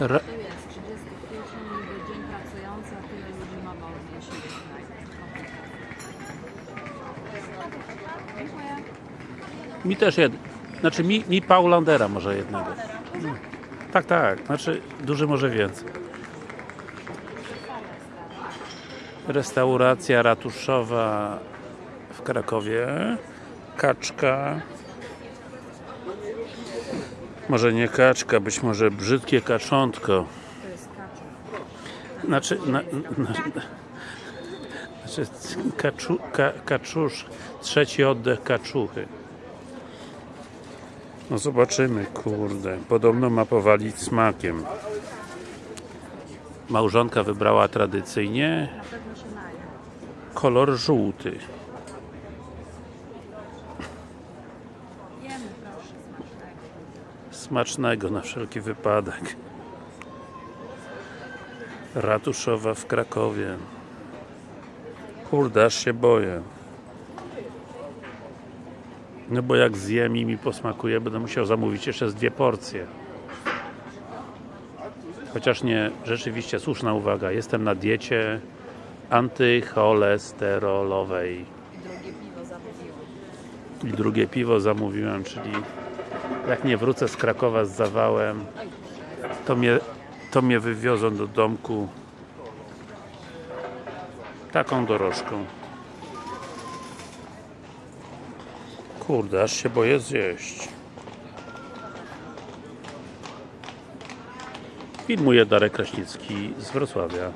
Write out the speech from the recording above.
Ra To jest 30 kwietnia, niby dzień pracujący, a tyle ludzi ma wolny, jeśli Dziękuję. mi też jed... Znaczy mi, mi Paulandera może jednego. Tak, tak. Znaczy duży może więcej. Restauracja ratuszowa w Krakowie. Kaczka. Może nie kaczka, być może brzydkie kaczątko. Znaczy, na, na, znaczy kaczu, ka, kaczusz, trzeci oddech kaczuchy. No zobaczymy, kurde. Podobno ma powalić smakiem. Małżonka wybrała tradycyjnie kolor żółty. Smacznego na wszelki wypadek. Ratuszowa w Krakowie. Kurde, aż się boję. No bo jak zjem i mi posmakuje, będę musiał zamówić jeszcze z dwie porcje. Chociaż nie, rzeczywiście słuszna uwaga, jestem na diecie antycholesterolowej. Drugie piwo zamówiłam. I drugie piwo zamówiłem, czyli jak nie wrócę z Krakowa z zawałem, to mnie, to mnie wywiozą do domku taką dorożką. Kurde, aż się boję zjeść. Filmuje Darek Kraśnicki z Wrocławia.